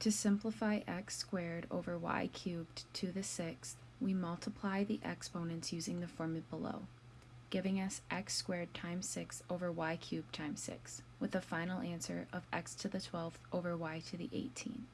To simplify x squared over y cubed to the sixth, we multiply the exponents using the formula below, giving us x squared times 6 over y cubed times 6, with a final answer of x to the 12th over y to the 18th.